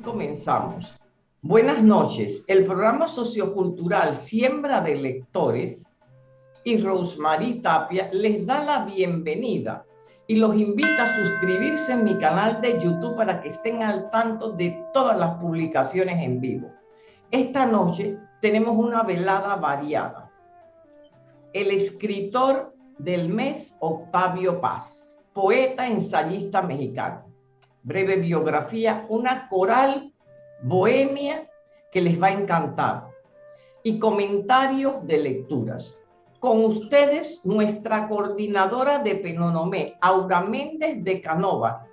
comenzamos. Buenas noches. El programa sociocultural Siembra de Lectores y Rosemary Tapia les da la bienvenida y los invita a suscribirse en mi canal de YouTube para que estén al tanto de todas las publicaciones en vivo. Esta noche tenemos una velada variada. El escritor del mes, Octavio Paz, poeta ensayista mexicano. Breve biografía, una coral bohemia que les va a encantar. Y comentarios de lecturas. Con ustedes, nuestra coordinadora de Penonomé, Aura Méndez de Canova,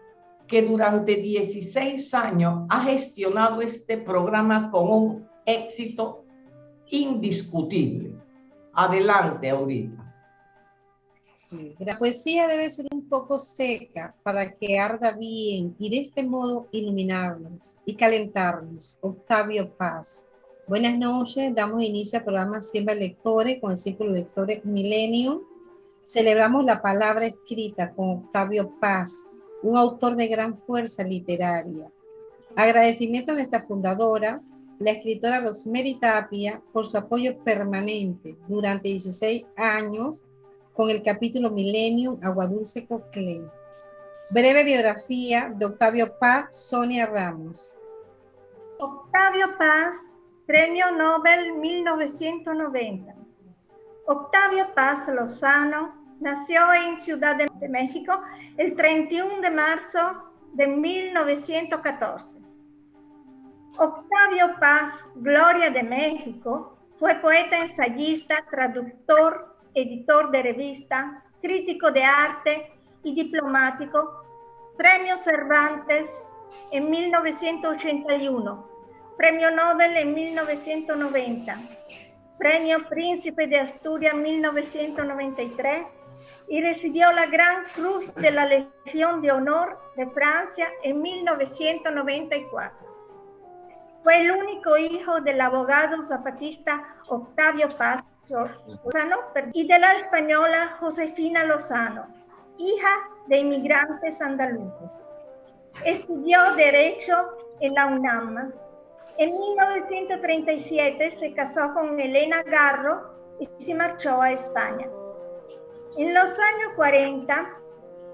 que durante 16 años ha gestionado este programa con un éxito indiscutible. Adelante, Aurita. La poesía debe ser un poco seca para que arda bien y de este modo iluminarnos y calentarnos. Octavio Paz. Buenas noches, damos inicio al programa Siembra Lectores con el Círculo de Lectores Millennium. Celebramos la palabra escrita con Octavio Paz, un autor de gran fuerza literaria. Agradecimiento a nuestra fundadora, la escritora Rosemary Tapia, por su apoyo permanente durante 16 años con el capítulo Millennium Aguadulce Coclé. Breve biografía de Octavio Paz, Sonia Ramos. Octavio Paz Premio Nobel 1990. Octavio Paz Lozano nació en Ciudad de México el 31 de marzo de 1914. Octavio Paz, Gloria de México, fue poeta, ensayista, traductor, editor de revista, crítico de arte y diplomático. Premio Cervantes en 1981 Premio Nobel en 1990, Premio Príncipe de Asturias en 1993 y recibió la Gran Cruz de la Legión de Honor de Francia en 1994. Fue el único hijo del abogado zapatista Octavio Paz Lozano y de la española Josefina Lozano, hija de inmigrantes andaluces. Estudió Derecho en la UNAM en 1937 se casó con Elena Garro y se marchó a España. En los años 40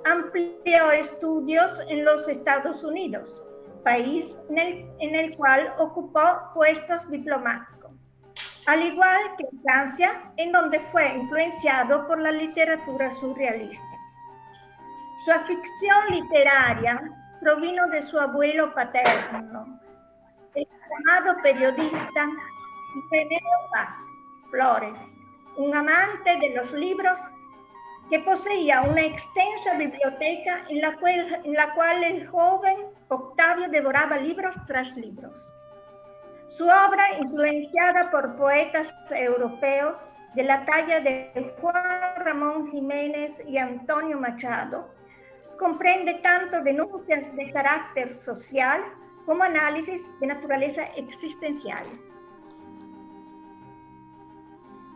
amplió estudios en los Estados Unidos, país en el, cual ocupó puestos diplomáticos, al igual que en Francia, en donde fue influenciado por la literatura surrealista. Su afición literaria provino de su abuelo paterno, el llamado periodista René Paz Flores, un amante de los libros que poseía una extensa biblioteca en la cual el joven Octavio devoraba libros tras libros. Su obra, influenciada por poetas europeos de la talla de Juan Ramón Jiménez y Antonio Machado, comprende tanto denuncias de carácter social como análisis de naturaleza existencial.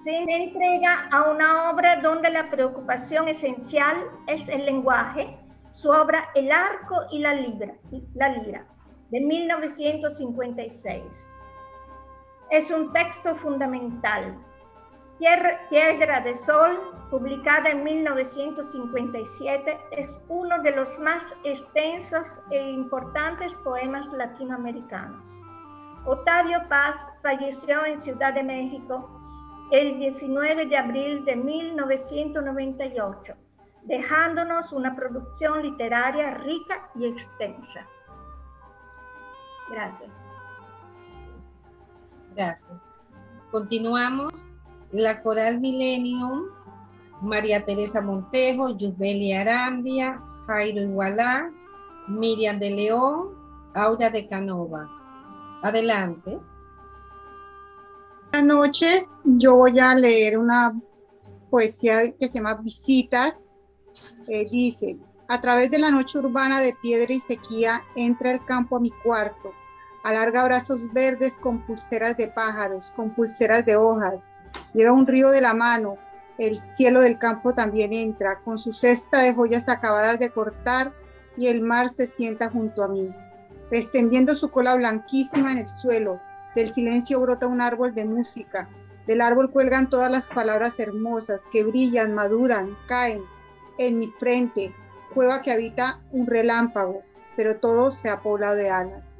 Se entrega a una obra donde la preocupación esencial es el lenguaje, su obra El arco y la lira, la lira de 1956. Es un texto fundamental Piedra de Sol, publicada en 1957, es uno de los más extensos e importantes poemas latinoamericanos. Octavio Paz falleció en Ciudad de México el 19 de abril de 1998, dejándonos una producción literaria rica y extensa. Gracias. Gracias. Continuamos la Coral Millennium, María Teresa Montejo, Yusbelia Arandia, Jairo Igualá, Miriam de León, Aura de Canova. Adelante. Buenas noches, yo voy a leer una poesía que se llama Visitas. Eh, dice, a través de la noche urbana de piedra y sequía, entra el campo a mi cuarto, alarga brazos verdes con pulseras de pájaros, con pulseras de hojas, Lleva un río de la mano, el cielo del campo también entra, con su cesta de joyas acabadas de cortar, y el mar se sienta junto a mí. extendiendo su cola blanquísima en el suelo. Del silencio brota un árbol de música. Del árbol cuelgan todas las palabras hermosas que brillan, maduran, caen en mi frente, cueva que habita un relámpago, pero todo se ha poblado de alas.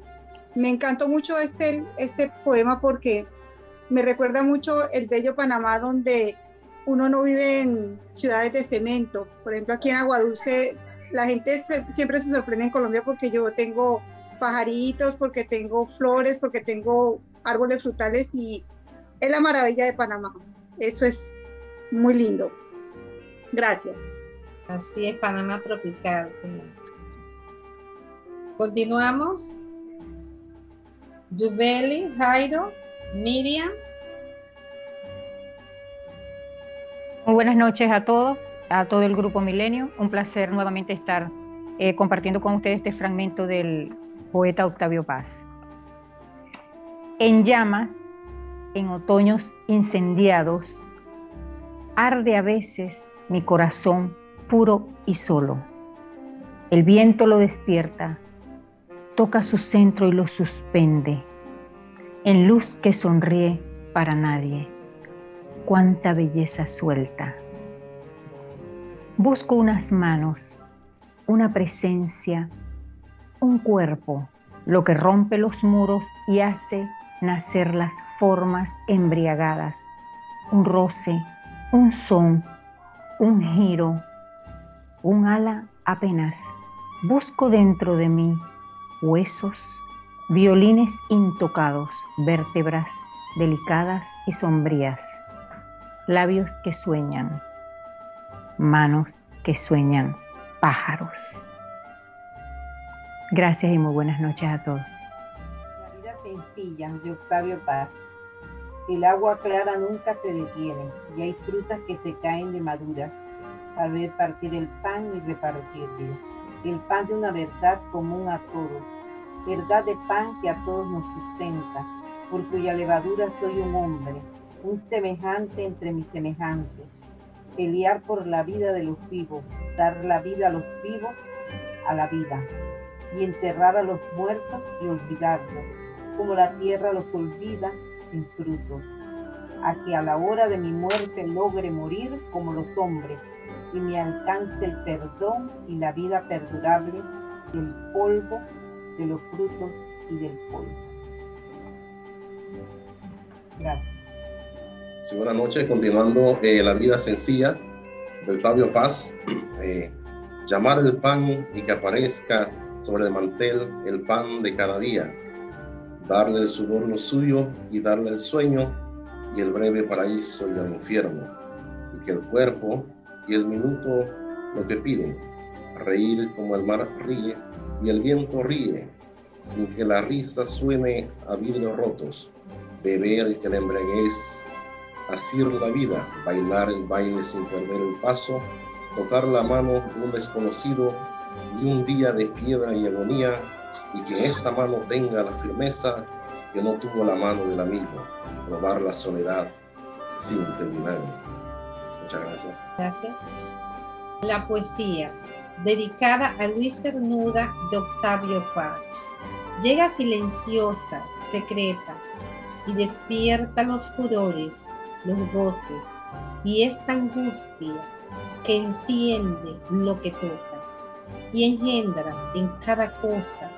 Me encantó mucho este, este poema porque me recuerda mucho el bello Panamá donde uno no vive en ciudades de cemento. Por ejemplo, aquí en Aguadulce la gente siempre se sorprende en Colombia porque yo tengo pajaritos, porque tengo flores, porque tengo árboles frutales y es la maravilla de Panamá. Eso es muy lindo. Gracias. Así es, Panamá tropical. Continuamos. Yubeli, Jairo, Miriam. Muy buenas noches a todos, a todo el grupo Milenio. Un placer nuevamente estar eh, compartiendo con ustedes este fragmento del poeta Octavio Paz. En llamas, en otoños incendiados, arde a veces mi corazón puro y solo. El viento lo despierta, toca su centro y lo suspende, en luz que sonríe para nadie. Cuánta belleza suelta. Busco unas manos, una presencia, un cuerpo, lo que rompe los muros y hace nacer las formas embriagadas, un roce, un son, un giro, un ala apenas. Busco dentro de mí huesos, violines intocados, vértebras delicadas y sombrías, labios que sueñan, manos que sueñan, pájaros. Gracias y muy buenas noches a todos. La vida sencilla de Octavio Paz. El agua clara nunca se detiene y hay frutas que se caen de maduras ver partir el pan y repartirlo. El pan de una verdad común a todos, verdad de pan que a todos nos sustenta, por cuya levadura soy un hombre, un semejante entre mis semejantes. Pelear por la vida de los vivos, dar la vida a los vivos, a la vida y enterrar a los muertos y olvidarlos, como la tierra los olvida sin frutos, a que a la hora de mi muerte logre morir como los hombres y me alcance el perdón y la vida perdurable del polvo, de los frutos y del polvo. Gracias. Sí, buenas noches, continuando eh, la vida sencilla del Tabio Paz. Eh, llamar el pan y que aparezca sobre el mantel el pan de cada día, darle el sudor lo suyo y darle el sueño y el breve paraíso y el infierno, y que el cuerpo y el minuto lo que piden, reír como el mar ríe y el viento ríe, sin que la risa suene a vidrios rotos, beber que la embriaguez, asir la vida, bailar el baile sin perder el paso, tocar la mano de un desconocido y un día de piedra y agonía, y que esa mano tenga la firmeza que no tuvo la mano del amigo, probar la soledad sin terminar. Gracias. Gracias. La poesía, dedicada a Luis Cernuda de Octavio Paz, llega silenciosa, secreta, y despierta los furores, los goces, y esta angustia que enciende lo que toca y engendra en cada cosa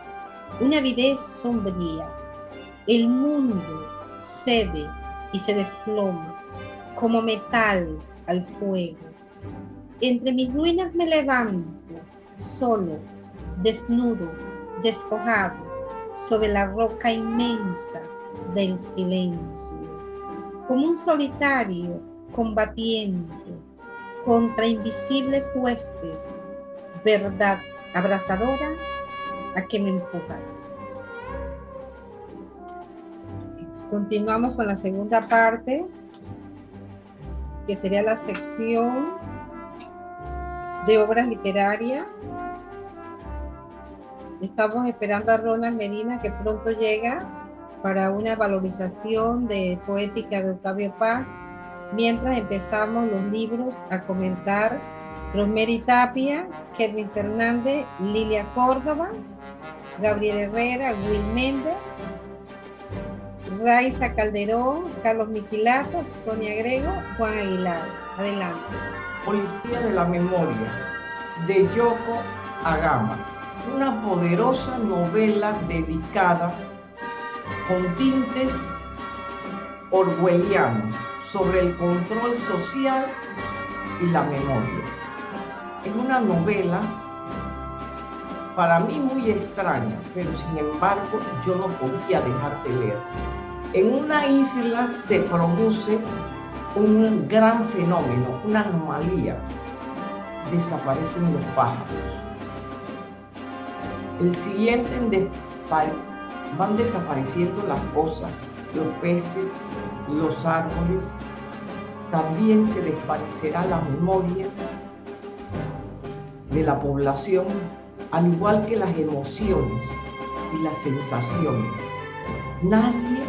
una avidez sombría. El mundo cede y se desploma como metal al fuego. Entre mis ruinas me levanto, solo, desnudo, despojado, sobre la roca inmensa del silencio, como un solitario combatiente contra invisibles huestes verdad abrazadora, ¿a qué me empujas? Continuamos con la segunda parte, que sería la sección de obras literarias. Estamos esperando a Ronald Medina, que pronto llega para una valorización de poética de Octavio Paz, mientras empezamos los libros a comentar Rosemary Tapia, Kevin Fernández, Lilia Córdoba Gabriel Herrera, Will Méndez, Raiza Calderón, Carlos Miquilato, Sonia Grego, Juan Aguilar. Adelante. Policía de la Memoria, de Yoko Agama. Una poderosa novela dedicada con tintes orwellianos sobre el control social y la memoria. Es una novela para mí muy extraña, pero sin embargo yo no podía dejar de leer. En una isla se produce un gran fenómeno, una anomalía. Desaparecen los pájaros. El siguiente van desapareciendo las cosas, los peces, los árboles. También se desvanecerá la memoria de la población, al igual que las emociones y las sensaciones. Nadie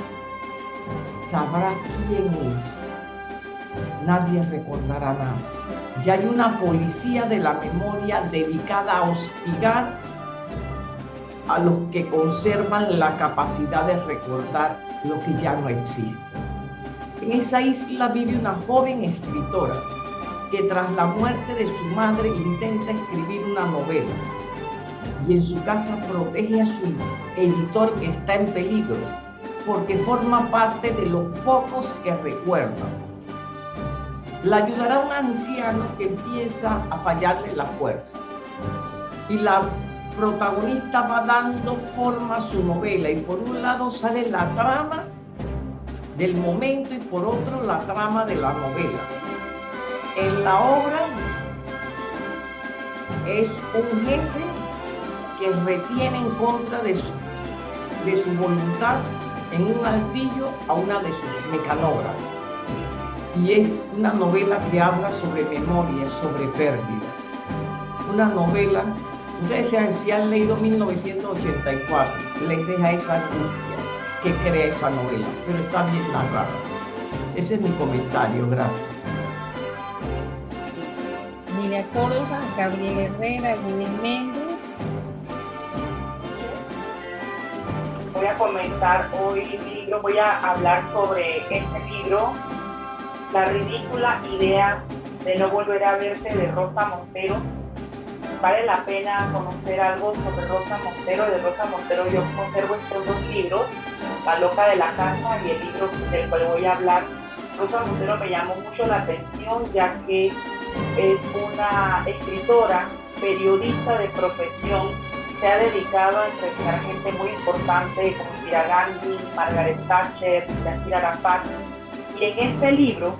sabrá quién es. Nadie recordará nada. Ya hay una policía de la memoria dedicada a hostigar a los que conservan la capacidad de recordar lo que ya no existe. En esa isla vive una joven escritora que tras la muerte de su madre intenta escribir una novela y en su casa protege a su editor que está en peligro porque forma parte de los pocos que recuerdan. La ayudará un anciano que empieza a fallarle las fuerzas. Y la protagonista va dando forma a su novela y por un lado sale la trama del momento y por otro la trama de la novela. En la obra es un jefe que retiene en contra de su, de su voluntad en un altillo a una de sus mecanógrafos. Y es una novela que habla sobre memoria, sobre pérdidas. Una novela, ustedes si han leído 1984, les deja esa angustia que crea esa novela, pero está bien narrada. Ese es mi comentario, gracias. Nidia Córdoba, Gabriel Herrera. Voy a comentar hoy libro, voy a hablar sobre este libro, La ridícula idea de no volver a verte de Rosa Montero. Vale la pena conocer algo sobre Rosa Montero. De Rosa Montero yo conservo estos dos libros, La loca de la casa y el libro del cual voy a hablar. Rosa Montero me llamó mucho la atención ya que es una escritora, periodista de profesión se ha dedicado a entrevistar gente muy importante como Indira Gandhi, Margaret Thatcher, Yasir Arafat. Y en este libro,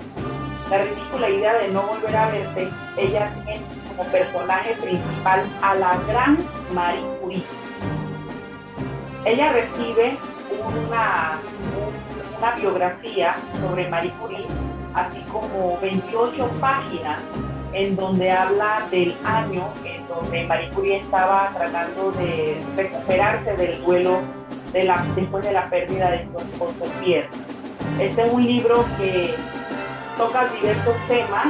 La ridícula idea de no volver a verte, ella tiene como personaje principal a la gran Marie Curie. Ella recibe una, una biografía sobre Marie Curie, así como 28 páginas en donde habla del año en donde Marie Curie estaba tratando de recuperarse del duelo de la, después de la pérdida de su esposo Pierre. Este es un libro que toca diversos temas,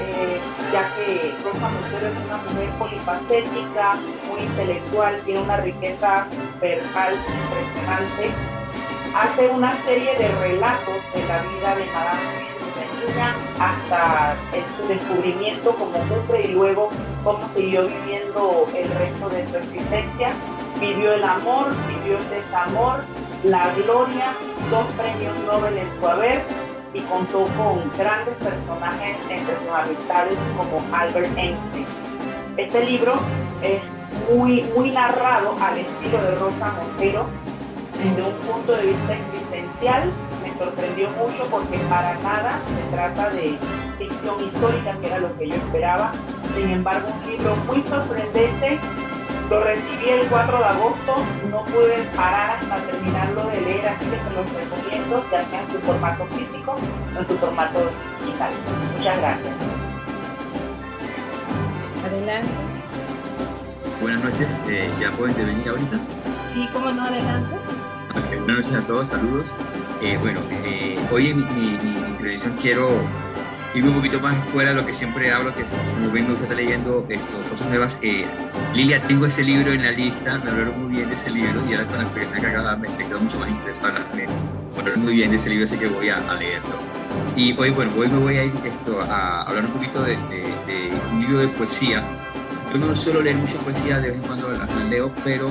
eh, ya que Rosa Montero es una mujer polifacética, muy intelectual, tiene una riqueza verbal impresionante. Hace una serie de relatos de la vida de Madame hasta su descubrimiento como mujer y luego cómo siguió viviendo el resto de su existencia. Vivió el amor, vivió el desamor, la gloria, dos premios Nobel en su haber y contó con grandes personajes entre sus amistades como Albert Einstein. Este libro es muy, muy narrado al estilo de Rosa Montero desde un punto de vista existencial sorprendió mucho porque para nada se trata de ficción histórica, que era lo que yo esperaba. Sin embargo, un libro muy sorprendente. Lo recibí el 4 de agosto, no pude parar hasta terminarlo de leer, así que se los recomiendo, ya sea en su formato físico o en su formato digital. Muchas gracias. Adelante. Buenas noches, eh, ¿ya puedo intervenir ahorita? Sí, cómo no, adelante. buenas noches a todos, saludos. Eh, bueno, eh, hoy en mi, intervención quiero irme un poquito más fuera de lo que siempre hablo, que es, como ven, me gusta estar leyendo esto, cosas nuevas. Eh, Lilia, tengo ese libro en la lista, me hablaron muy bien de ese libro y ahora con la experiencia acaba me, quedo mucho más interesado. Me hablaron muy bien de ese libro, así que voy a, a leerlo. Y hoy, bueno, hoy me voy a ir esto, a hablar un poquito de, de, de un libro de poesía. Yo no suelo leer mucha poesía, de vez en cuando la leo, pero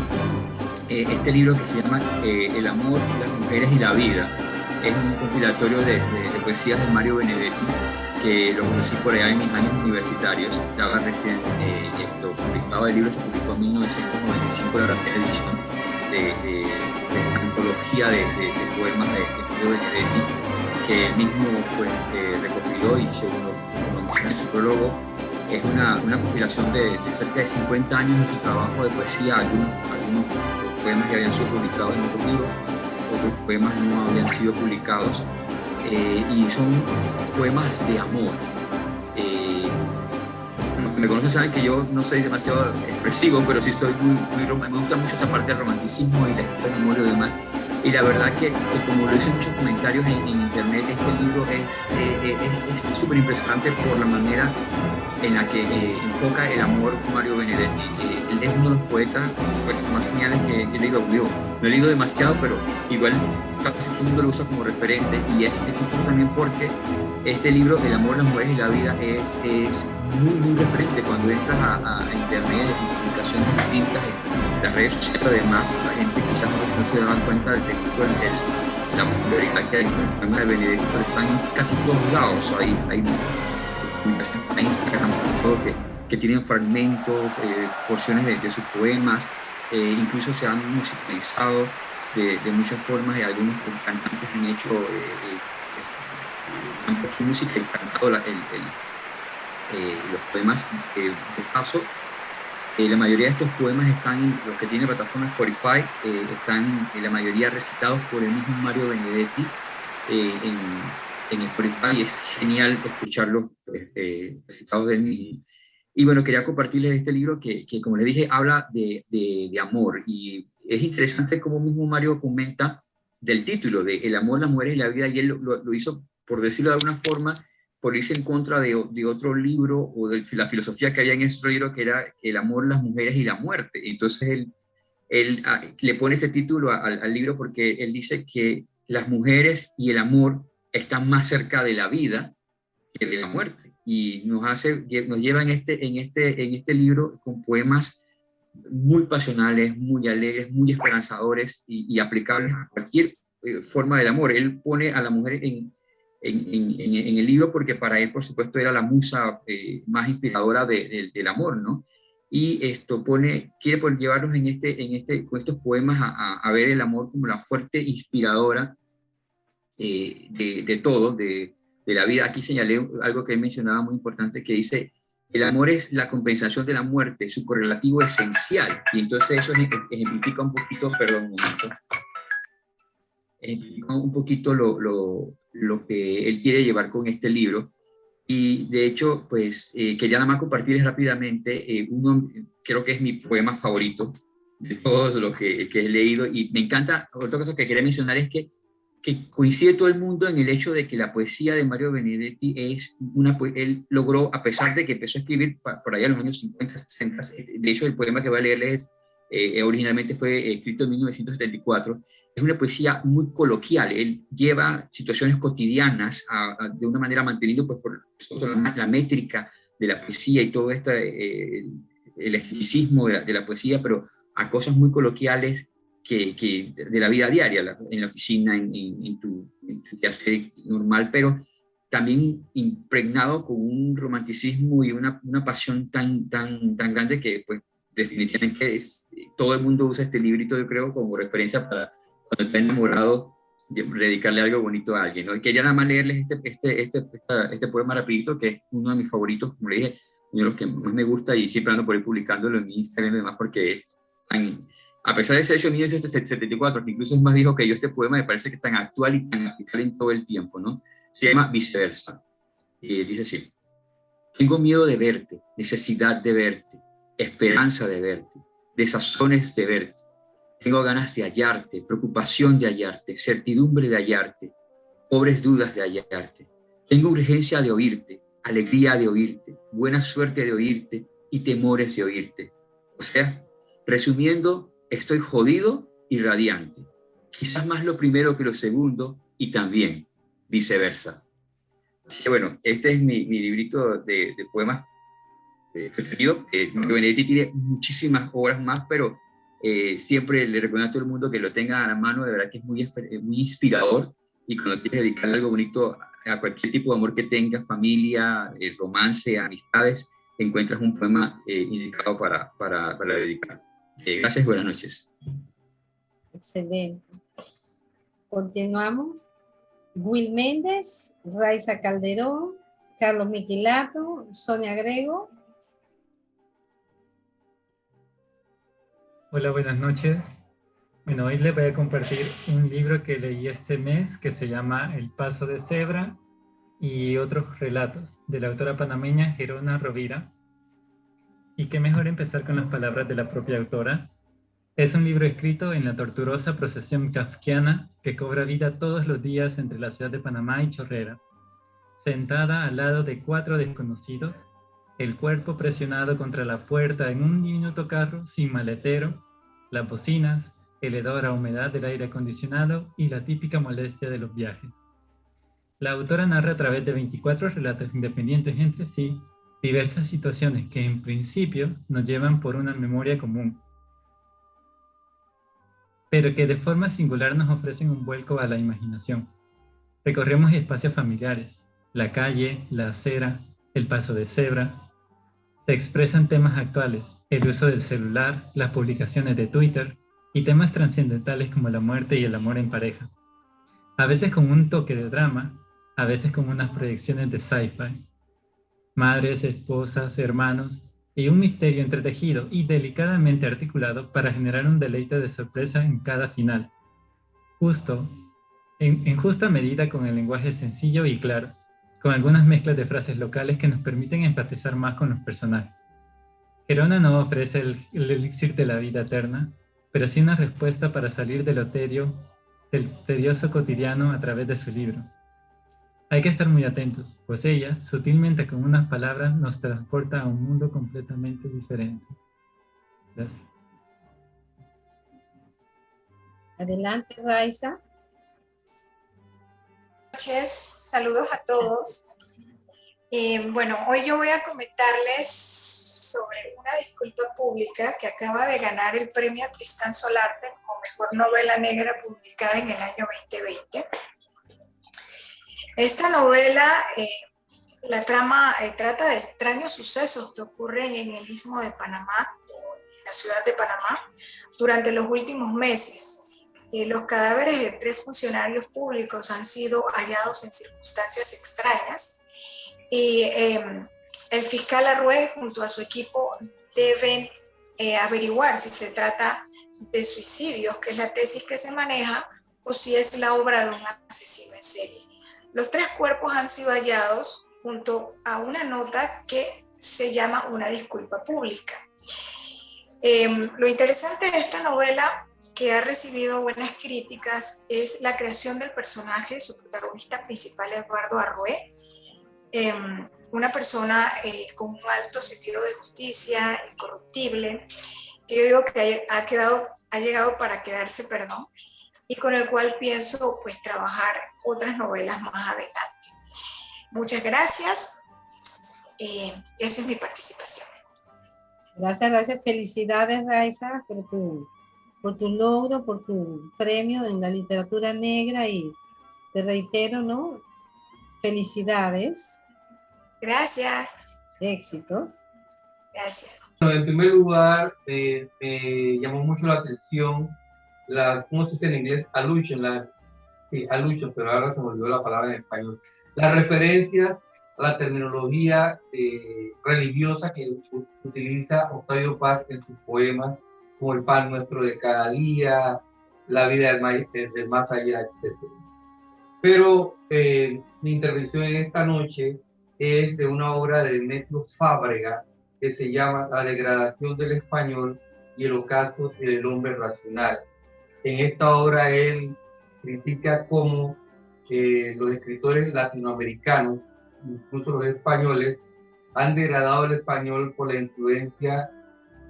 eh, este libro que se llama eh, El amor, las mujeres y la vida. Es un compilatorio de, de, de, poesías de Mario Benedetti que lo conocí por allá en mis años universitarios, estaba recién eh, esto, publicado. El libro, se publicó en 1995 la primera edición de, de, esta antología de, poemas de, Mario Benedetti que él mismo pues, eh, recopiló y según lo, menciona es una, compilación de, cerca de 50 años de su trabajo de poesía, algunos poemas que habían sido publicados en otros libros, otros poemas no habían sido publicados, eh, y son poemas de amor. Eh, los que me conocen saben que yo no soy demasiado expresivo, pero sí soy muy, muy me gusta mucho esta parte del romanticismo y la historia amor y demás. Y la verdad que, como lo hice en muchos comentarios en, en internet, este libro es súper eh, impresionante por la manera en la que eh, enfoca el amor Mario Benedetti. Es uno de los poetas pues, más geniales que, he leído. Yo no he leído demasiado, pero igual casi todo el mundo lo usa como referente. Y es incluso también porque este libro, El amor, las mujeres y la vida, es, es muy, muy referente. Cuando entras a, a internet, en publicaciones distintas, en las redes sociales, además, la gente quizás no, se da cuenta del texto, el, el, la popularidad que hay con el de Benedetti, pero están en casi todos lados, hay, hay publicaciones en Instagram, todo que, que tienen fragmentos, eh, porciones de, de, sus poemas, eh, incluso se han musicalizado de, de, muchas formas y algunos cantantes han hecho, eh, han puesto música y cantado la, el, el, los poemas de paso. la mayoría de estos poemas están, los que tiene plataforma Spotify, están la mayoría recitados por el mismo Mario Benedetti en, en Spotify es genial escucharlo eh, citados de él. Y bueno, quería compartirles este libro que, que como les dije, habla de, de, de, amor. Y es interesante como mismo Mario comenta del título, de El amor, las mujeres y la vida, y él lo, hizo, por decirlo de alguna forma, por irse en contra de, de, otro libro o de la filosofía que había en ese libro, que era El amor, las mujeres y la muerte. Entonces él, él ah, le pone este título al libro porque él dice que las mujeres y el amor están más cerca de la vida que de la muerte. Y nos, hace, nos lleva en este, en, este, en este libro con poemas muy pasionales, muy alegres, muy esperanzadores y, y aplicables a cualquier eh, forma del amor. Él pone a la mujer en, en, en, en, el libro porque para él, por supuesto, era la musa eh, más inspiradora de, de, del amor, ¿no? Y esto pone, quiere llevarnos en este, en este, con estos poemas a, a, a ver el amor como la fuerte inspiradora eh, de, de, todo, de, de, la vida. Aquí señalé algo que él mencionaba muy importante, que dice, el amor es la compensación de la muerte, su correlativo esencial. Y entonces eso ejemplifica un poquito, perdón, un momento, ejemplifica un poquito lo, lo, lo, que él quiere llevar con este libro. Y de hecho, pues eh, quería nada más compartirles rápidamente eh, uno, creo que es mi poema favorito de todos los que, que he leído. Y me encanta, otra cosa que quería mencionar es que que coincide todo el mundo en el hecho de que la poesía de Mario Benedetti es una, él logró, a pesar de que empezó a escribir por allá en los años 50, 60, de hecho el poema que voy a leerles eh, originalmente fue escrito en 1974, es una poesía muy coloquial, él lleva situaciones cotidianas a, a, de una manera manteniendo pues, por la, la, métrica de la poesía y todo este, eh, el esteticismo de la, de la poesía, pero a cosas muy coloquiales que, que, de la vida diaria, la, en la oficina, en, en, en tu, en tu quehacer normal, pero también impregnado con un romanticismo y una, una pasión tan, tan, tan grande que pues definitivamente es, todo el mundo usa este librito, yo creo, como referencia para cuando está enamorado, dedicarle algo bonito a alguien. ¿no? quería nada más leerles este, este, este, este, este poema rapidito, que es uno de mis favoritos, como le dije, uno de los que más me gusta y siempre ando por ahí publicándolo en mi Instagram y demás porque es tan, a pesar de ser hecho en 1974, que incluso es más viejo que yo, este poema me parece que tan actual y tan actual en todo el tiempo, ¿no? Se llama Viceversa. Y dice así, tengo miedo de verte, necesidad de verte, esperanza de verte, desazones de verte. Tengo ganas de hallarte, preocupación de hallarte, certidumbre de hallarte, pobres dudas de hallarte. Tengo urgencia de oírte, alegría de oírte, buena suerte de oírte y temores de oírte. O sea, resumiendo, estoy jodido y radiante. Quizás más lo primero que lo segundo y también viceversa. bueno, este es mi, librito de, poemas eh, preferido. Eh, Benedetti tiene muchísimas obras más, pero eh, siempre le recomiendo a todo el mundo que lo tenga a la mano, de verdad que es muy, eh, muy inspirador y cuando quieres dedicar algo bonito a cualquier tipo de amor que tengas, familia, eh, romance, amistades, encuentras un poema indicado para, para, para dedicar. Gracias buenas noches. Excelente. Continuamos. Will Méndez, Raiza Calderón, Carlos Miquilato, Sonia Grego, Hola, buenas noches. Bueno, hoy les voy a compartir un libro que leí este mes que se llama El Paso de Cebra y otros relatos de la autora panameña Gerona Rovira. Y qué mejor empezar con las palabras de la propia autora. Es un libro escrito en la torturosa procesión kafkiana que cobra vida todos los días entre la ciudad de Panamá y Chorrera. Sentada al lado de cuatro desconocidos, el cuerpo presionado contra la puerta en un diminuto carro sin maletero, las bocinas, el hedor a humedad del aire acondicionado y la típica molestia de los viajes. La autora narra a través de 24 relatos independientes entre sí diversas situaciones que en principio nos llevan por una memoria común, pero que de forma singular nos ofrecen un vuelco a la imaginación. Recorremos espacios familiares, la calle, la acera, el paso de cebra, se expresan temas actuales, el uso del celular, las publicaciones de Twitter y temas trascendentales como la muerte y el amor en pareja. A veces con un toque de drama, a veces con unas proyecciones de sci-fi. Madres, esposas, hermanos y un misterio entretejido y delicadamente articulado para generar un deleite de sorpresa en cada final. Justo, en, justa medida con el lenguaje sencillo y claro, con algunas mezclas de frases locales que nos permiten empatizar más con los personajes. Gerona no ofrece el, elixir de la vida eterna, pero sí una respuesta para salir del oterio, del tedioso cotidiano a través de su libro. Hay que estar muy atentos, pues ella, sutilmente con unas palabras, nos transporta a un mundo completamente diferente. Gracias. Adelante, Raiza noches, saludos a todos. Eh, bueno, hoy yo voy a comentarles sobre una disculpa pública que acaba de ganar el premio Tristán Solarte como mejor novela negra publicada en el año 2020. Esta novela, eh, la trama eh, trata de extraños sucesos que ocurren en el istmo de Panamá, en la ciudad de Panamá, durante los últimos meses eh, los cadáveres de tres funcionarios públicos han sido hallados en circunstancias extrañas y em, el fiscal Arrué junto a su equipo deben eh, averiguar si se trata de suicidios, que es la tesis que se maneja, o si es la obra de un asesino en serie. Los tres cuerpos han sido hallados junto a una nota que se llama una disculpa pública. Em, lo interesante de esta novela que ha recibido buenas críticas es la creación del personaje, su protagonista principal, Eduardo Arrué, em, una persona eh, con un alto sentido de justicia, incorruptible, que yo digo que ha, ha llegado para quedarse, perdón, y con el cual pienso pues trabajar otras novelas más adelante. Muchas gracias. Eh, esa es mi participación. Gracias, gracias. Felicidades, Raiza, por tu por tu logro, por tu premio en la literatura negra y te reitero, ¿no? Felicidades. Gracias. Éxitos. Gracias. en primer lugar, eh, me llamó mucho la atención la, ¿cómo se dice en inglés? Allusion, la, sí, allusion, pero ahora se me olvidó la palabra en español. Las referencias a la terminología eh, religiosa que utiliza Octavio Paz en sus poemas como el pan nuestro de cada día, la vida del más, del más allá, etc. Pero eh, mi intervención en esta noche es de una obra de Demetrio Fábrega que se llama La degradación del español y el ocaso del hombre racional. En esta obra él critica cómo eh, los escritores latinoamericanos, incluso los españoles, han degradado el español por la influencia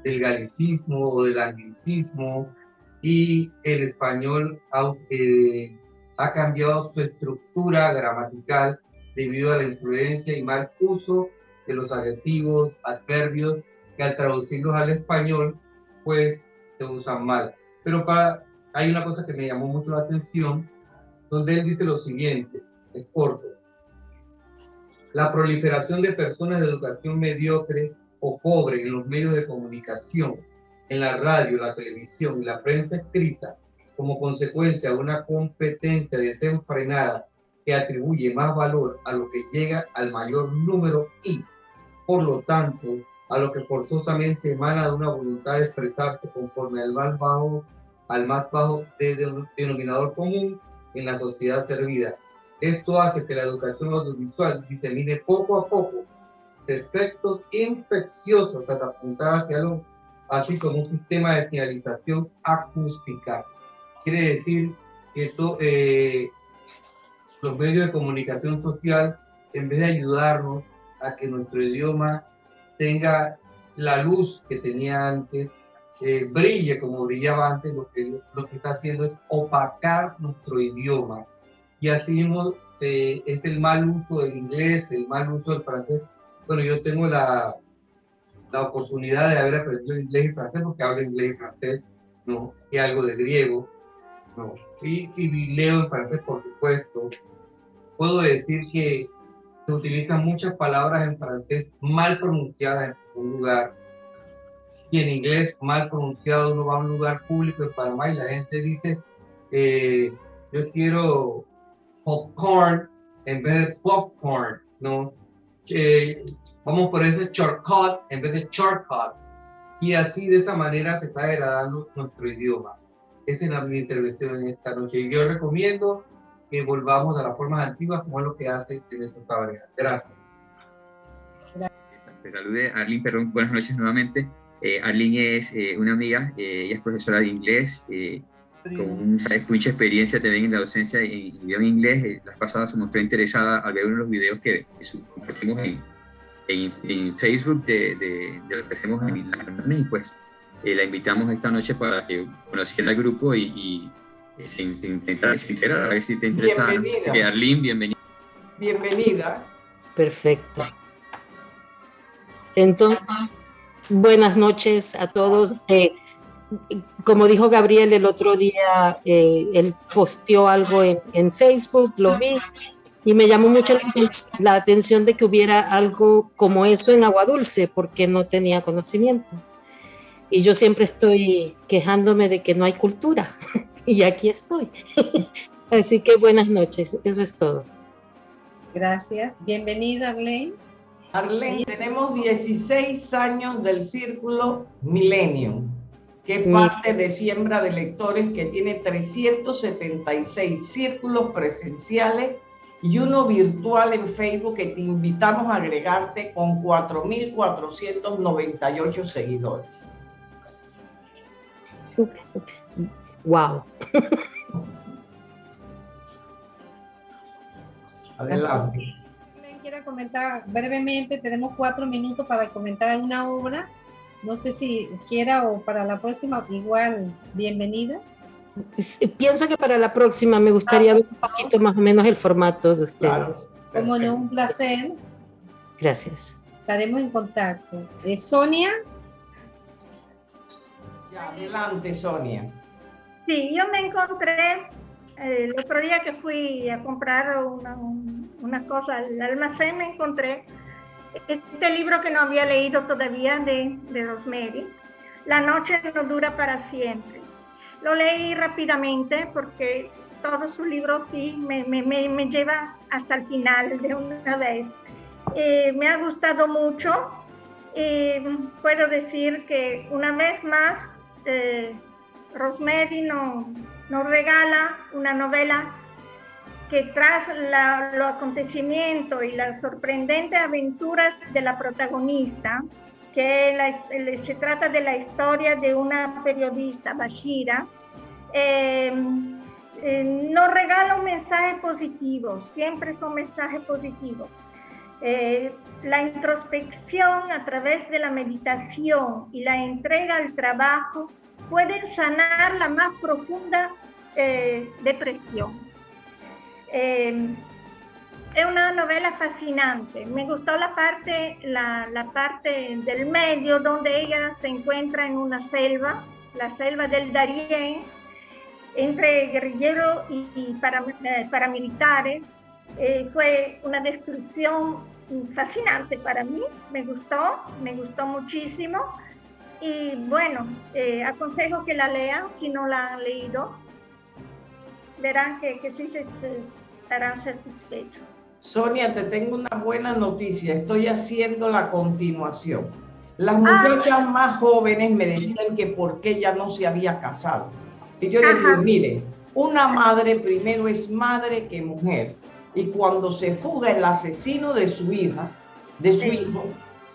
del galicismo o del anglicismo y el español ha, eh, ha cambiado su estructura gramatical debido a la influencia y mal uso de los adjetivos, adverbios, que al traducirlos al español, pues se usan mal. Pero para, hay una cosa que me llamó mucho la atención, donde él dice lo siguiente, es corto. La proliferación de personas de educación mediocre o pobre en los medios de comunicación, en la radio, la televisión y la prensa escrita, como consecuencia de una competencia desenfrenada que atribuye más valor a lo que llega al mayor número y, por lo tanto, a lo que forzosamente emana de una voluntad de expresarse conforme al más bajo, al más bajo denominador común en la sociedad servida. Esto hace que la educación audiovisual disemine poco a poco efectos infecciosos hasta apuntar hacia lo, así como un sistema de señalización acústica. Quiere decir que esto, eh, los medios de comunicación social, en vez de ayudarnos a que nuestro idioma tenga la luz que tenía antes, eh, brille como brillaba antes, lo que, lo que está haciendo es opacar nuestro idioma. Y así mismo eh, es el mal uso del inglés, el mal uso del francés. Bueno, yo tengo la, la oportunidad de haber aprendido inglés y francés porque hablo inglés y francés, ¿no? Y algo de griego, ¿no? Y, y leo en francés, por supuesto. Puedo decir que se utilizan muchas palabras en francés mal pronunciadas en un lugar y en inglés mal pronunciado uno va a un lugar público en Panamá y la gente dice eh, yo quiero popcorn en vez de popcorn, ¿no? vamos por ese shortcut en vez de shortcut. Y así de esa manera se está degradando nuestro idioma. Esa es la, mi intervención en esta noche. Y yo recomiendo que volvamos a las formas antiguas como es lo que hace nuestro Gracias. Te salude Arlene Perrón, buenas noches nuevamente. Eh, Arlene es eh, una amiga, eh, ella es profesora de inglés, eh, con mucha experiencia también en la docencia en idioma inglés. las pasadas se mostró interesada al ver uno de los videos que, compartimos en, en, Facebook de, de, de, lo que hacemos en la y pues la invitamos esta noche para que conociera el grupo y, y sin, sin, sin, a ver si te interesa. Así que Arlene, bienvenida. Bienvenida. Perfecto. Entonces, buenas noches a todos. Eh, como dijo Gabriel el otro día, eh, él posteó algo en, Facebook, lo vi, y me llamó mucho la, la, atención de que hubiera algo como eso en Agua Dulce, porque no tenía conocimiento. Y yo siempre estoy quejándome de que no hay cultura. y aquí estoy. Así que buenas noches, eso es todo. Gracias. Bienvenida, Arlene. Arlene, tenemos 16 años del Círculo Millennium, que es parte de Siembra de Lectores, que tiene 376 círculos presenciales y uno virtual en Facebook que te invitamos a agregarte con 4.498 seguidores. Wow. Adelante. Comentar brevemente, tenemos cuatro minutos para comentar una obra. No sé si quiera o para la próxima, igual, bienvenida. Pienso que para la próxima me gustaría ver un poquito más o menos el formato de ustedes. Como no, un placer. Gracias. Estaremos en contacto. Eh, Sonia. Ya, adelante, Sonia. Sí, yo me encontré el otro día que fui a comprar una, una, cosa al almacén, me encontré este libro que no había leído todavía de, de Rosemary, La noche no dura para siempre. Lo leí rápidamente porque todo su libro sí me, me, me, lleva hasta el final de una vez. Eh, me ha gustado mucho. y puedo decir que una vez más eh, Rosemary nos, regala una novela que tras los acontecimientos y las sorprendentes aventuras de la protagonista, que se trata de la historia de una periodista, Bashira, eh, eh, nos regala un mensaje positivo, siempre son mensajes positivos. Eh, la introspección a través de la meditación y la entrega al trabajo pueden sanar la más profunda eh, es una novela fascinante. Me gustó la parte, la parte del medio donde ella se encuentra en una selva, la selva del Darién, entre guerrilleros y, eh, paramilitares. Eh, fue una descripción fascinante para mí, me gustó, me gustó muchísimo. Y bueno, eh, aconsejo que la lean si no la han leído. Verán que, que sí se, estarán satisfechos. Sonia, te tengo una buena noticia. Estoy haciendo la continuación. Las muchachas ah. más jóvenes me decían que por qué ya no se había casado. Y yo le digo, mire, una madre primero es madre que mujer. Y cuando se fuga el asesino de su hija, de su hijo,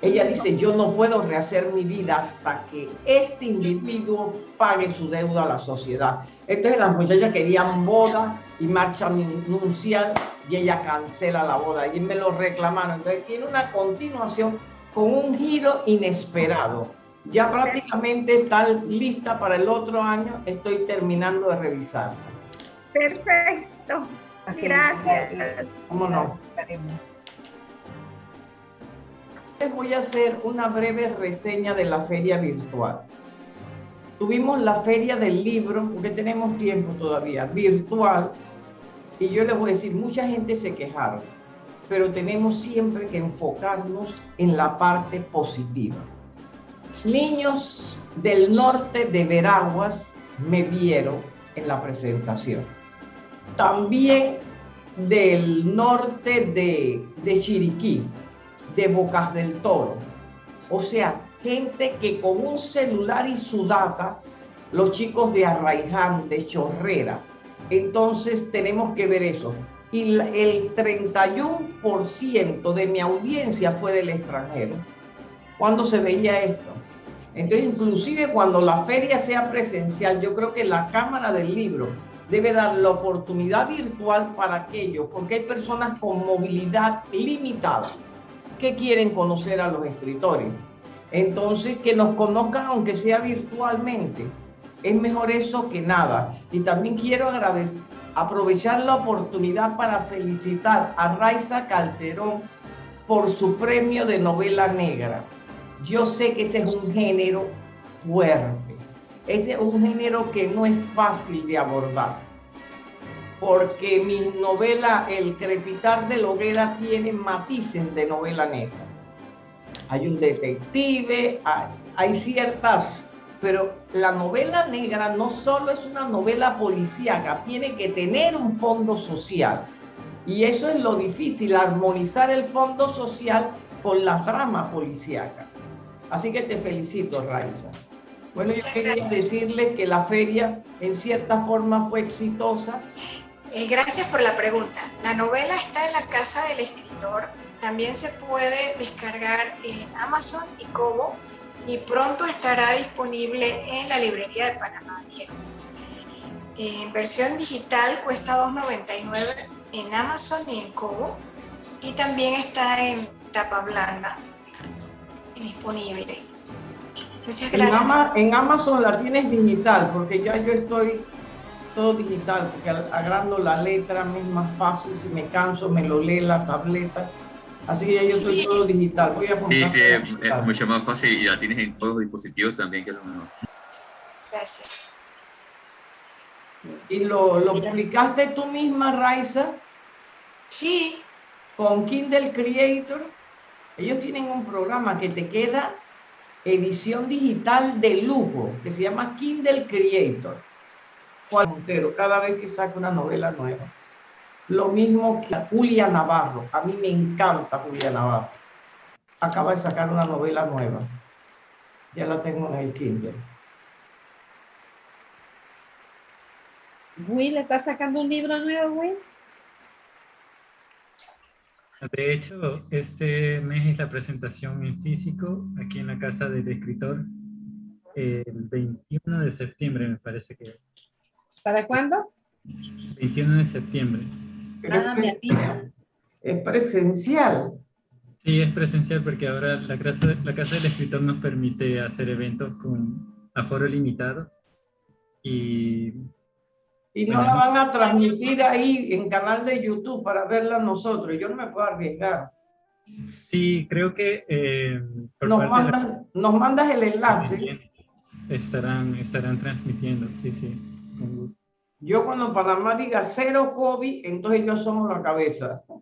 ella dice, yo no puedo rehacer mi vida hasta que este individuo pague su deuda a la sociedad. Entonces las muchachas querían boda y marcha nupcial y ella cancela la boda. Y me lo reclamaron. Entonces tiene una continuación con un giro inesperado ya prácticamente está lista para el otro año. Estoy terminando de revisar. Perfecto. Gracias. ¿Cómo no? Les voy a hacer una breve reseña de la feria virtual. Tuvimos la feria del libro, porque tenemos tiempo todavía, virtual. Y yo les voy a decir, mucha gente se quejaron, pero tenemos siempre que enfocarnos en la parte positiva. Niños del norte de Veraguas me vieron en la presentación. También del norte de, de Chiriquí, de Bocas del Toro. O sea, gente que con un celular y su data, los chicos de Arraiján, de Chorrera. Entonces tenemos que ver eso. Y el 31% de mi audiencia fue del extranjero. ¿Cuándo se veía esto? Entonces, inclusive cuando la feria sea presencial, yo creo que la Cámara del Libro debe dar la oportunidad virtual para aquellos, porque hay personas con movilidad limitada que quieren conocer a los escritores. Entonces, que nos conozcan aunque sea virtualmente. Es mejor eso que nada. Y también quiero aprovechar la oportunidad para felicitar a Raiza Calderón por su premio de novela negra yo sé que ese es un género fuerte. Ese es un género que no es fácil de abordar. Porque mi novela, El crepitar de la hoguera, tiene matices de novela negra. Hay un detective, hay, ciertas pero la novela negra no solo es una novela policíaca, tiene que tener un fondo social. Y eso es lo difícil, armonizar el fondo social con la trama policíaca. Así que te felicito, Raiza. Bueno, yo quería decirle que la feria en cierta forma fue exitosa. Eh, gracias por la pregunta. La novela está en la casa del escritor. También se puede descargar en Amazon y Kobo y pronto estará disponible en la librería de Panamá En versión digital cuesta $2.99 en Amazon y en Kobo y también está en tapa blanda disponible. Muchas gracias. En, Amazon la tienes digital, porque ya yo estoy todo digital, porque agrando la letra me es más fácil, si me canso me lo lee la tableta. Así que ya yo estoy todo digital. Voy a sí, sí, es, mucho más fácil y la tienes en todos los dispositivos también, que es lo mejor. Gracias. ¿Y lo, lo publicaste tú misma, Raiza? Sí. ¿Con Kindle Creator? Ellos tienen un programa que te queda edición digital de lujo, que se llama Kindle Creator. Juan Montero, cada vez que saca una novela nueva. Lo mismo que Julia Navarro. A mí me encanta Julia Navarro. Acaba de sacar una novela nueva. Ya la tengo en el Kindle. Will, ¿está sacando un libro nuevo, Will? De hecho, este mes es la presentación en físico aquí en la casa del escritor el 21 de septiembre, me parece que. ¿Para cuándo? 21 de septiembre. Ah, es presencial. Sí, es presencial porque ahora la casa, la casa del escritor nos permite hacer eventos con aforo limitado y... Y no la van a transmitir ahí en canal de YouTube para verla nosotros. Yo no me puedo arriesgar. Sí, creo que... Eh, nos, mandas, el enlace. Estarán, estarán transmitiendo, sí, sí. Yo cuando Panamá diga cero COVID, entonces yo somos la cabeza.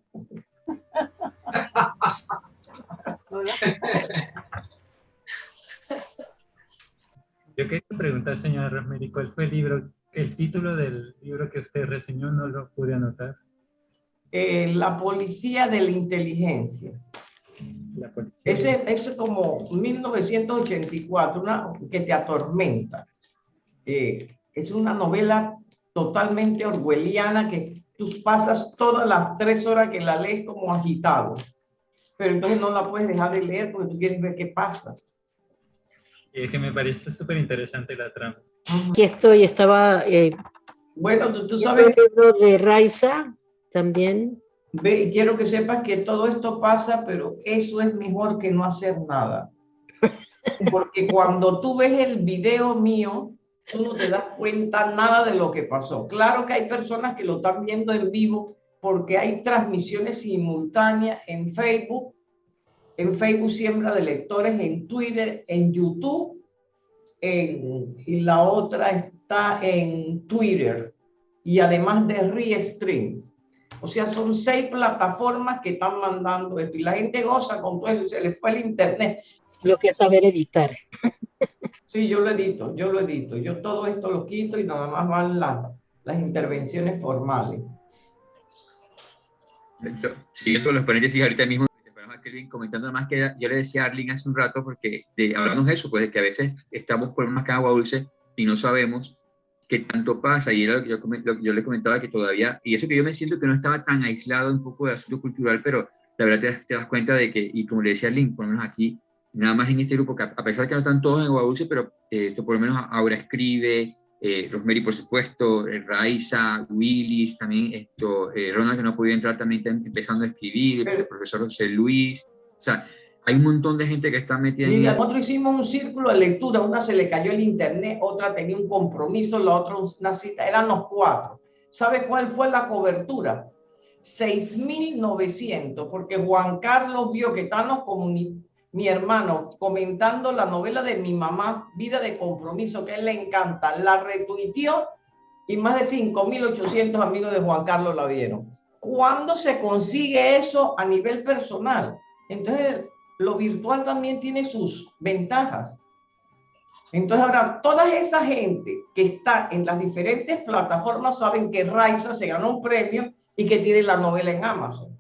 Yo quería preguntar, señora Rosemary, ¿cuál fue el libro, el título del libro que usted reseñó? No lo pude anotar. Eh, la policía de la inteligencia. La policía. Ese es como 1984, una que te atormenta. Eh, es una novela totalmente orwelliana que tú pasas todas las tres horas que la lees como agitado. Pero entonces no la puedes dejar de leer porque tú quieres ver qué pasa. Es que me parece súper interesante la trama. Aquí estoy, estaba... Eh, bueno, tú, sabes... El libro de Raiza también. Ve, y quiero que sepas que todo esto pasa, pero eso es mejor que no hacer nada. Porque cuando tú ves el video mío, tú no te das cuenta nada de lo que pasó. Claro que hay personas que lo están viendo en vivo porque hay transmisiones simultáneas en Facebook, en Facebook Siembra de Lectores, en Twitter, en YouTube, y la otra está en Twitter, y además de Restream. O sea, son seis plataformas que están mandando esto y la gente goza con todo eso, se les fue el internet. Lo que es saber editar. Sí, yo lo edito, yo lo edito. Yo todo esto lo quito y nada más van las, las intervenciones formales. Sí, eso los paréntesis ahorita mismo, comentando más que yo le decía a Arlene hace un rato, porque de, hablamos de eso, pues de que a veces estamos con más que agua dulce y no sabemos qué tanto pasa. Y yo, yo, yo, le comentaba que todavía, y eso que yo me siento que no estaba tan aislado un poco de asunto cultural, pero la verdad te, das cuenta de que, y como le decía Arlene, por lo menos aquí, nada más en este grupo, que a pesar de que no están todos en agua dulce, pero eh, por lo menos ahora escribe, eh, Rosemary, por supuesto, eh, Raiza, Willis, también esto, eh, Ronald, que no podía entrar, también está empezando a escribir, el profesor José Luis, o sea, hay un montón de gente que está metida en... Nosotros hicimos un círculo de lectura, una se le cayó el internet, otra tenía un compromiso, la otra una cita, eran los cuatro. ¿Sabe cuál fue la cobertura? 6.900, porque Juan Carlos vio que están los comunitarios mi hermano comentando la novela de mi mamá, Vida de Compromiso, que él le encanta, la retuiteó y más de 5.800 amigos de Juan Carlos la vieron. ¿Cuándo se consigue eso a nivel personal? Entonces, lo virtual también tiene sus ventajas. Entonces, ahora, toda esa gente que está en las diferentes plataformas saben que Raiza se ganó un premio y que tiene la novela en Amazon.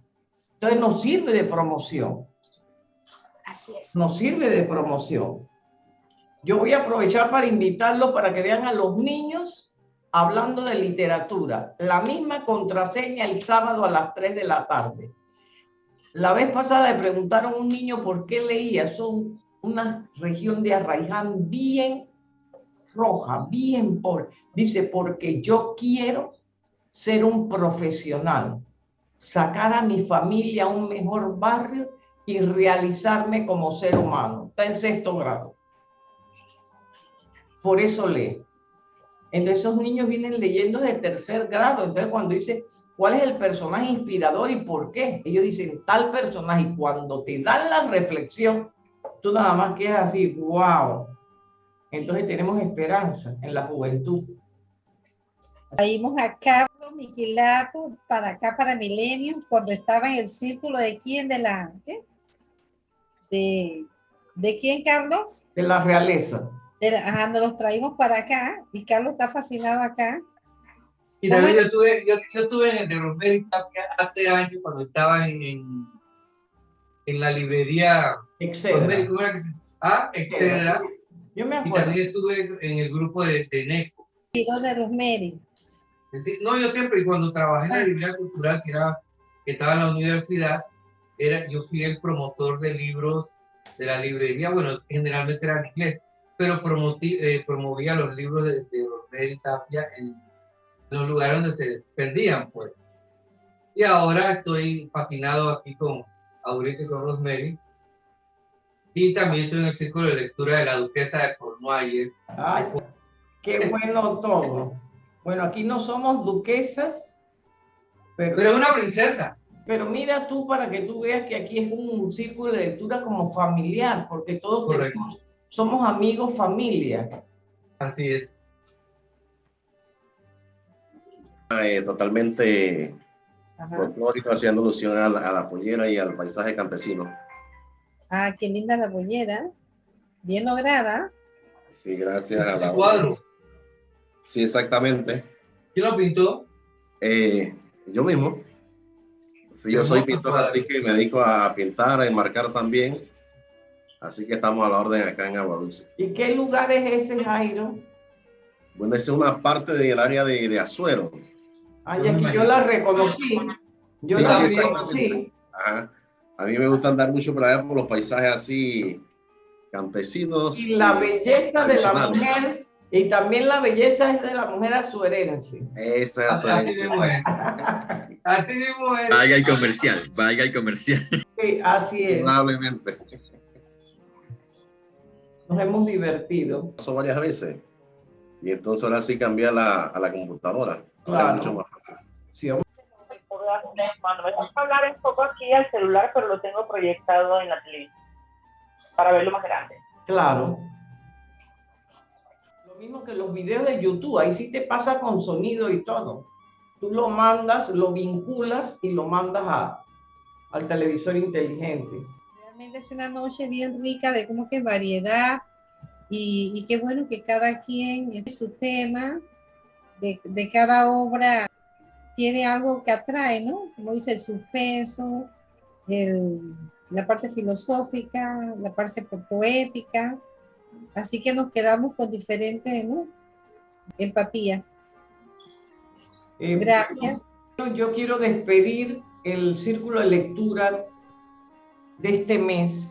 Entonces, nos sirve de promoción. Así es. Nos sirve de promoción. Yo voy a aprovechar para invitarlo para que vean a los niños hablando de literatura. La misma contraseña el sábado a las 3 de la tarde. La vez pasada le preguntaron a un niño por qué leía. Son una región de Arraiján bien roja, bien por. Dice, porque yo quiero ser un profesional, sacar a mi familia a un mejor barrio y realizarme como ser humano. Está en sexto grado. Por eso lee. Entonces esos niños vienen leyendo de tercer grado. Entonces cuando dice, ¿cuál es el personaje inspirador y por qué? Ellos dicen tal personaje y cuando te dan la reflexión, tú nada más quedas así, wow. Entonces tenemos esperanza en la juventud. Traímos a Carlos Miquilato para acá, para Milenio, cuando estaba en el círculo de quién, de la. De, ¿de quién, Carlos? De la realeza. ajá, nos los traímos para acá y Carlos está fascinado acá. Y también yo estuve, yo, yo estuve en el de Rosemary hace años cuando estaba en, en la librería Excedra. ah, Excedra. Yo me acuerdo. Y también estuve en el grupo de, de NECO. ¿Y dónde Rosemary? No, yo siempre, y cuando trabajé en la ah. librería cultural, que, era, que estaba en la universidad, yo fui el promotor de libros de la librería, bueno, generalmente era en inglés, pero eh, promovía los libros de, de Tapia en, los lugares donde se perdían, pues. Y ahora estoy fascinado aquí con Aurita y con Rosemary. Y también estoy en el círculo de lectura de la duquesa de Cornualles. Ay, qué bueno todo. Bueno, aquí no somos duquesas, pero... Pero es una princesa. Pero mira tú para que tú veas que aquí es un círculo de lectura como familiar, porque todos tenemos- somos amigos, familia. Así es. Eh, totalmente folclórico, haciendo alusión a la, a la pollera y al paisaje campesino. Ah, qué linda la pollera. Bien lograda. Sí, gracias a la... cuadro? Sí, exactamente. ¿Quién lo pintó? Eh, yo mismo. Sí, yo soy pintor, así que me dedico a pintar, a enmarcar también. Así que estamos a la orden acá en Agua Dulce. ¿Y qué lugar es ese, Jairo? Bueno, esa es una parte del área de, de Azuero. Ay, aquí yo la reconocí. Yo Sí, la sí, reconocí. Ajá. A mí me gusta andar mucho por allá por los paisajes así campesinos. Y la belleza de la mujer, y también la belleza es de la mujer azuerense. Esa es Así mismo es. Así mismo es. Valga el comercial, valga el comercial. Sí, así es. Indudablemente. Nos hemos divertido. Pasó varias veces. Y entonces ahora sí cambié a la, a la computadora. Ahora Claro. es mucho más fácil. Sí, me gusta hablar un poco aquí al celular, pero lo tengo proyectado en la televisión para verlo más grande. Claro. Mismo que los videos de YouTube, ahí sí te pasa con sonido y todo. Tú lo mandas, lo vinculas y lo mandas a, al televisor inteligente. Realmente es una noche bien rica de como que variedad y, y qué bueno que cada quien en su tema, de, de cada obra tiene algo que atrae, ¿no? Como dice el suspenso, el- la parte filosófica, la parte po- poética. Así que nos quedamos con diferentes, ¿no? Empatía. Eh, Gracias. bueno, Yo quiero despedir el círculo de lectura de este mes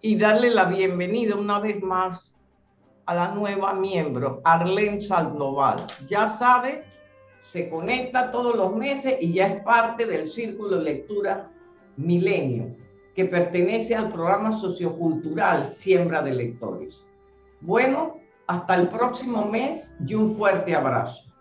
y darle la bienvenida una vez más a la nueva miembro, Arlene Sandoval. Ya sabe, se conecta todos los meses y ya es parte del círculo de lectura Milenio, que pertenece al programa sociocultural Siembra de Lectores. Bueno, hasta el próximo mes y un fuerte abrazo.